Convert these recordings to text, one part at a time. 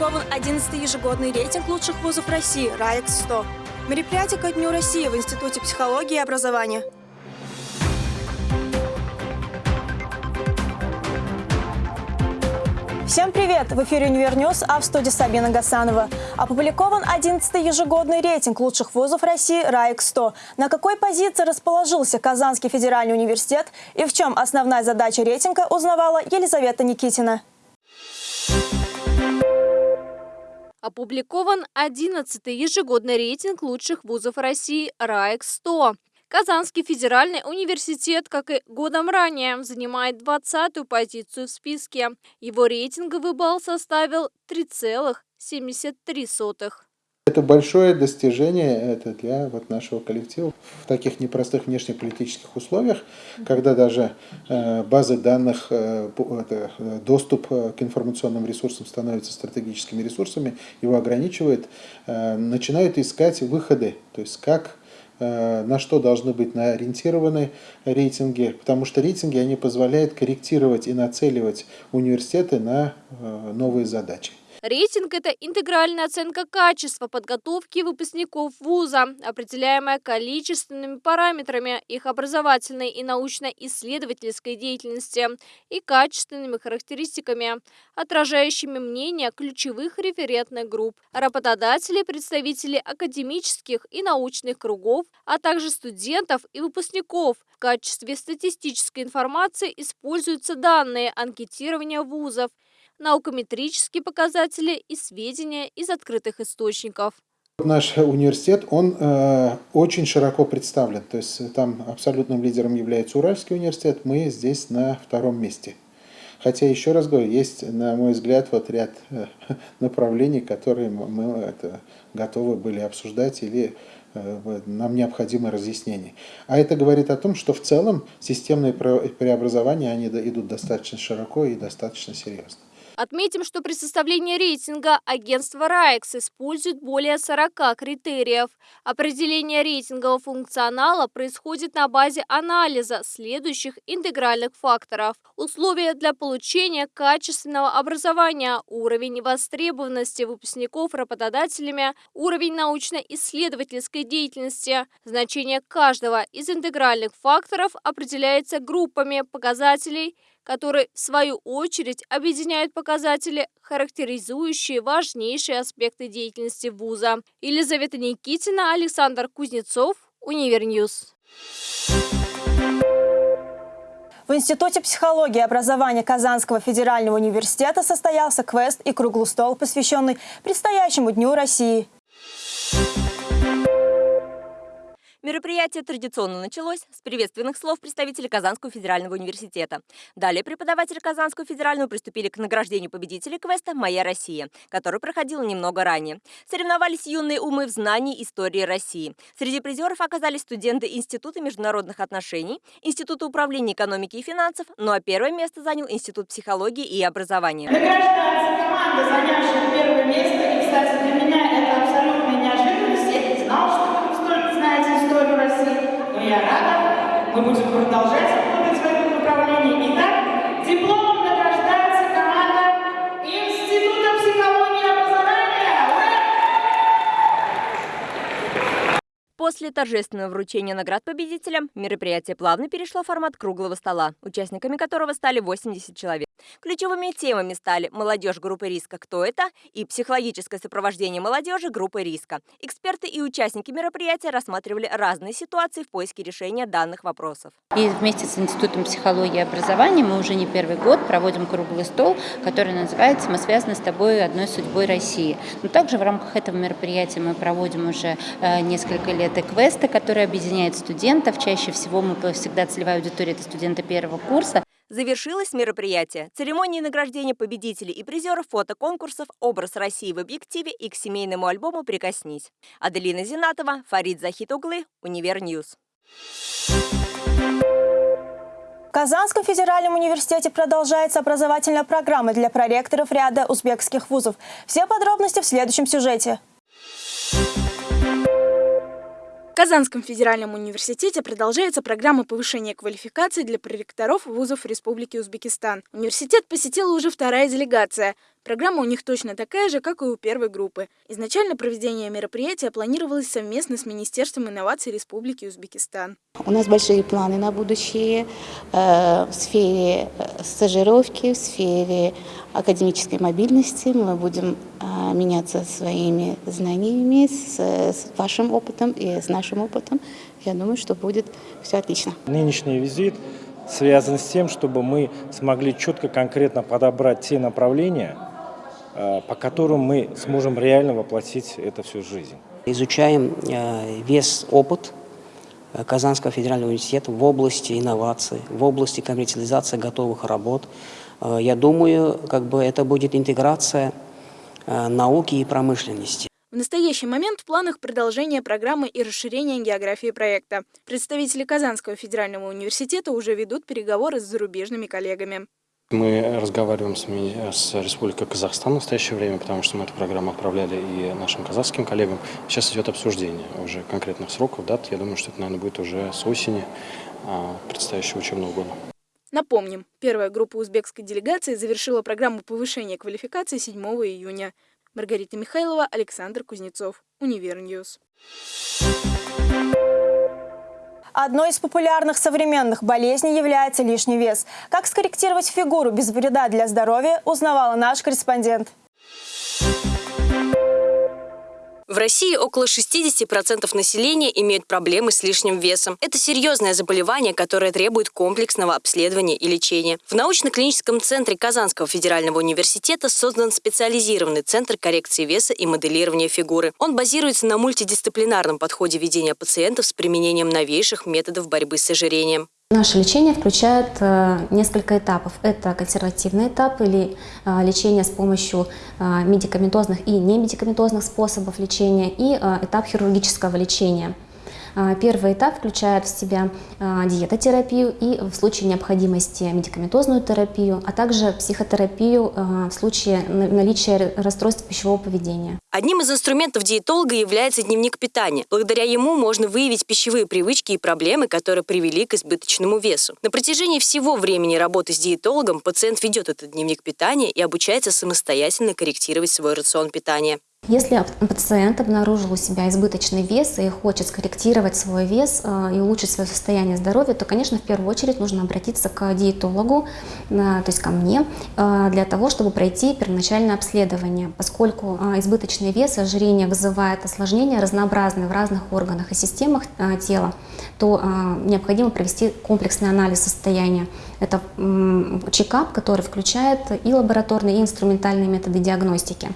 опубликован 11-й ежегодный рейтинг лучших вузов России «RAEX-100». Мероприятие ко Дню России в Институте психологии и образования. Всем привет! В эфире «Универ News», а в студии Сабина Гасанова. Опубликован 11-й ежегодный рейтинг лучших вузов России «RAEX-100». На какой позиции расположился Казанский федеральный университет и в чем основная задача рейтинга, узнавала Елизавета Никитина. Опубликован 11-й ежегодный рейтинг лучших вузов России «РАИК-100». Казанский федеральный университет, как и годом ранее, занимает 20-ю позицию в списке. Его рейтинговый балл составил 3,73. Это большое достижение это для вот нашего коллектива в таких непростых внешнеполитических условиях, когда даже э, базы данных, э, это, доступ к информационным ресурсам становится стратегическими ресурсами, его ограничивает, э, начинают искать выходы, то есть как Э, на что должны быть ориентированы рейтинги, потому что рейтинги они позволяют корректировать и нацеливать университеты на э, новые задачи. Рейтинг – это интегральная оценка качества подготовки выпускников вуза, определяемая количественными параметрами их образовательной и научно-исследовательской деятельности и качественными характеристиками, отражающими мнение ключевых референтных групп, работодателей, представителей академических и научных кругов, а также студентов и выпускников. В качестве статистической информации используются данные анкетирования вузов – наукометрические показатели и сведения из открытых источников. Наш университет, он э, очень широко представлен, то есть там абсолютным лидером является Уральский университет, мы здесь на втором месте. Хотя, еще раз говорю, есть, на мой взгляд, вот ряд э, направлений, которые мы это, готовы были обсуждать или э, нам необходимо разъяснение. А это говорит о том, что в целом системные преобразования они идут достаточно широко и достаточно серьезно. Отметим, что при составлении рейтинга агентство РАЭКС использует более 40 критериев. Определение рейтингового функционала происходит на базе анализа следующих интегральных факторов. Условия для получения качественного образования, уровень востребованности выпускников работодателями, уровень научно-исследовательской деятельности. Значение каждого из интегральных факторов определяется группами показателей – которые, в свою очередь, объединяют показатели, характеризующие важнейшие аспекты деятельности вуза. Елизавета Никитина, Александр Кузнецов, Универ News. В Институте психологии и образования Казанского федерального университета состоялся квест и круглый стол, посвященный предстоящему Дню России. Мероприятие традиционно началось с приветственных слов представителей Казанского федерального университета. Далее преподаватели Казанского федерального приступили к награждению победителей квеста «Моя Россия», который проходил немного ранее. Соревновались юные умы в знании истории России. Среди призеров оказались студенты Института международных отношений, Института управления экономики и финансов, ну а первое место занял Институт психологии и образования. Награждается команда, занявшая первое место. И, кстати, для меня это абсолютная неожиданность. Я не знал, что я рада. Мы будем продолжать работать в этом направлении. Итак. Ура! После торжественного вручения наград победителям мероприятие плавно перешло в формат круглого стола, участниками которого стали 80 человек. Ключевыми темами стали молодежь группы риска «Кто это?» и психологическое сопровождение молодежи группы риска. Эксперты и участники мероприятия рассматривали разные ситуации в поиске решения данных вопросов. И вместе с Институтом психологии и образования мы уже не первый год проводим круглый стол, который называется «Мы связаны с тобой одной судьбой России». Но также в рамках этого мероприятия мы проводим уже э, несколько лет и квесты, которые объединяют студентов. Чаще всего мы всегда целевая аудитория – это студенты первого курса. Завершилось мероприятие церемонией награждения победителей и призеров фотоконкурсов «Образ России в объективе» и к семейному альбому «Прикоснись». Аделина Зинатова, Фарид Захитуглы, Универ News. В Казанском федеральном университете продолжается образовательная программа для проректоров ряда узбекских вузов. Все подробности в следующем сюжете. Казанском федеральном университете продолжается программа повышения квалификации для проректоров вузов Республики Узбекистан. Университет посетила уже вторая делегация. Программа у них точно такая же, как и у первой группы. Изначально проведение мероприятия планировалось совместно с Министерством инноваций Республики Узбекистан. У нас большие планы на будущее э, в сфере э, стажировки, в сфере академической мобильности. Мы будем э, меняться своими знаниями с, с вашим опытом и с нашим опытом. Я думаю, что будет все отлично. Нынешний визит связан с тем, чтобы мы смогли четко, конкретно подобрать те направления, э, по которым мы сможем реально воплотить это все в жизнь. Изучаем э, весь опыт э, Казанского федерального университета в области инноваций, в области коммерциализации готовых работ. Я думаю, как бы это будет интеграция науки и промышленности. В настоящий момент в планах продолжение программы и расширение географии проекта. Представители Казанского федерального университета уже ведут переговоры с зарубежными коллегами. Мы разговариваем с, с Республикой Казахстан в настоящее время, потому что мы эту программу отправляли и нашим казахским коллегам. Сейчас идет обсуждение уже конкретных сроков, дат. Я думаю, что это, наверное, будет уже с осени а, предстоящего учебного года. Напомним, первая группа узбекской делегации завершила программу повышения квалификации 7 июня. Маргарита Михайлова, Александр Кузнецов, Универ News. Одной из популярных современных болезней является лишний вес. Как скорректировать фигуру без вреда для здоровья, узнавала наш корреспондент. В России около 60% населения имеют проблемы с лишним весом. Это серьезное заболевание, которое требует комплексного обследования и лечения. В научно-клиническом центре Казанского федерального университета создан специализированный центр коррекции веса и моделирования фигуры. Он базируется на мультидисциплинарном подходе ведения пациентов с применением новейших методов борьбы с ожирением. Наше лечение включает э, несколько этапов. Это консервативный этап или э, лечение с помощью э, медикаментозных и немедикаментозных способов лечения и этап хирургического лечения. А, первый этап включает в себя а, диетотерапию и в случае необходимости медикаментозную терапию, а также психотерапию а, в случае наличия расстройств пищевого поведения. Одним из инструментов диетолога является дневник питания. Благодаря ему можно выявить пищевые привычки и проблемы, которые привели к избыточному весу. На протяжении всего времени работы с диетологом пациент ведет этот дневник питания и обучается самостоятельно корректировать свой рацион питания. Если пациент обнаружил у себя избыточный вес и хочет скорректировать свой вес э, и улучшить свое состояние здоровья, то, конечно, в первую очередь нужно обратиться к диетологу, э, то есть ко мне, э, для того, чтобы пройти первоначальное обследование, поскольку избыточный вес и ожирение вызывает осложнения разнообразные в разных органах и системах тела, то необходимо провести комплексный анализ состояния. Это чекап, который включает и лабораторные, и инструментальные методы диагностики.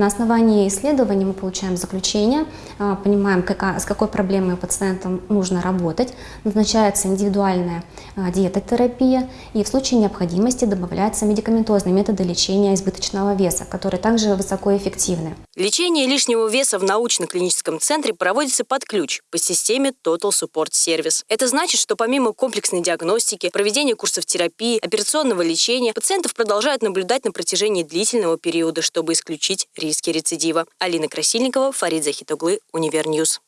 На основании исследований мы получаем заключение, а, понимаем, какая, с какой проблемой пациентам нужно работать, назначается индивидуальная а, диетотерапия и в случае необходимости добавляются медикаментозные методы лечения избыточного веса, которые также высокоэффективны. Лечение лишнего веса в научно-клиническом центре проводится под ключ по системе Total Support Service. Это значит, что помимо комплексной диагностики, проведения курсов терапии, операционного лечения, пациентов продолжают наблюдать на протяжении длительного периода, чтобы исключить риск риски рецидива. Алина Красильникова, Фарид Захитуглы, Универ News.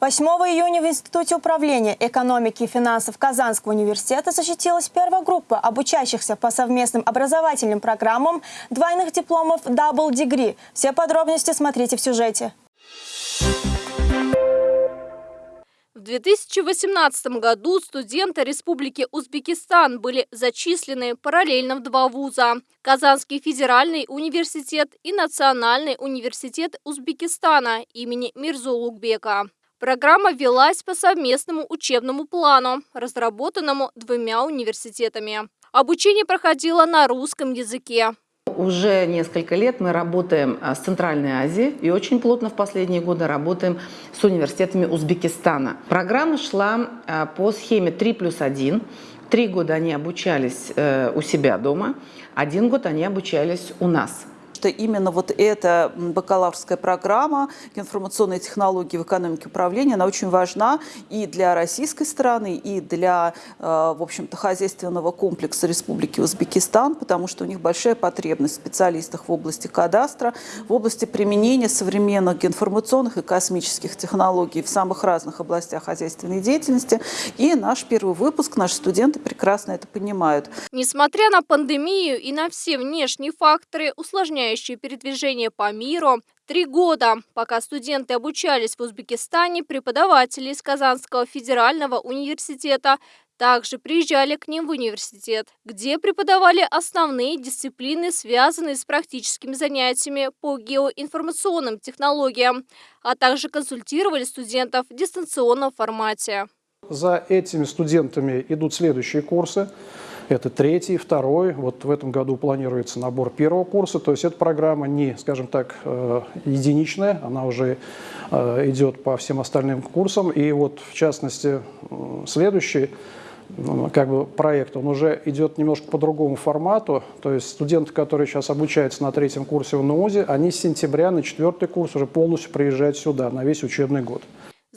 8 июня в Институте управления экономики и финансов Казанского университета защитилась первая группа обучающихся по совместным образовательным программам двойных дипломов Double Degree. Все подробности смотрите в сюжете. 2018 году студенты Республики Узбекистан были зачислены параллельно в два вуза – Казанский федеральный университет и Национальный университет Узбекистана имени Мирзо Лукбека. Программа велась по совместному учебному плану, разработанному двумя университетами. Обучение проходило на русском языке. Уже несколько лет мы работаем а, с Центральной Азией и очень плотно в последние годы работаем с университетами Узбекистана. Программа шла а, по схеме 3 плюс 1. Три года они обучались э, у себя дома, один год они обучались у нас. Что именно вот эта бакалаврская программа информационные технологии в экономике управления, она очень важна и для российской страны, и для, в общем-то, хозяйственного комплекса Республики Узбекистан, потому что у них большая потребность в специалистах в области кадастра, в области применения современных информационных и космических технологий в самых разных областях хозяйственной деятельности. И наш первый выпуск, наши студенты прекрасно это понимают. Несмотря на пандемию и на все внешние факторы, усложняющие передвижение по миру, Три года, пока студенты обучались в Узбекистане, преподаватели из Казанского федерального университета также приезжали к ним в университет, где преподавали основные дисциплины, связанные с практическими занятиями по геоинформационным технологиям, а также консультировали студентов в дистанционном формате. За этими студентами идут следующие курсы. Это третий, второй. Вот в этом году планируется набор первого курса. То есть эта программа не, скажем так, э, единичная, она уже э, идет по всем остальным курсам. И вот в частности следующий как бы проект, он уже идет немножко по другому формату. То есть студенты, которые сейчас обучаются на третьем курсе в НУЗе, они с сентября на четвертый курс уже полностью приезжают сюда на весь учебный год.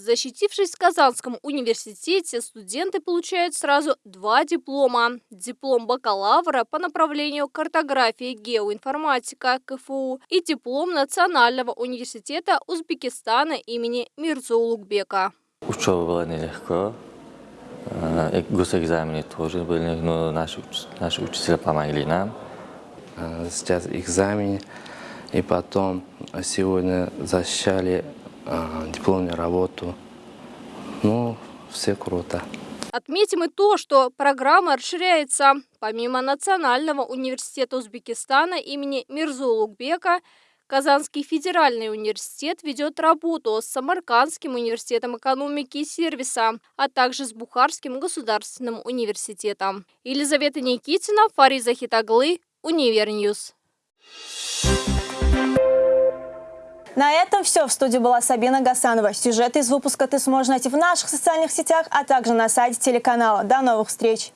Защитившись в Казанском университете, студенты получают сразу два диплома. Диплом бакалавра по направлению картографии и геоинформатика КФУ и диплом Национального университета Узбекистана имени Мирзо Улугбека. Учеба была нелегко. Э, госэкзамены тоже были, но наши, наши учителя помогли нам. Э, сейчас экзамен, и потом сегодня защищали дипломную работу. Ну, все круто. Отметим и то, что программа расширяется. Помимо Национального университета Узбекистана имени Мирзо Улугбека, Казанский федеральный университет ведет работу с Самаркандским университетом экономики и сервиса, а также с Бухарским государственным университетом. Елизавета Никитина, Фариза Хитаглы, Универньюз. На этом все. В студии была Сабина Гасанова. Сюжеты из выпуска ты сможешь найти в наших социальных сетях, а также на сайте телеканала. До новых встреч!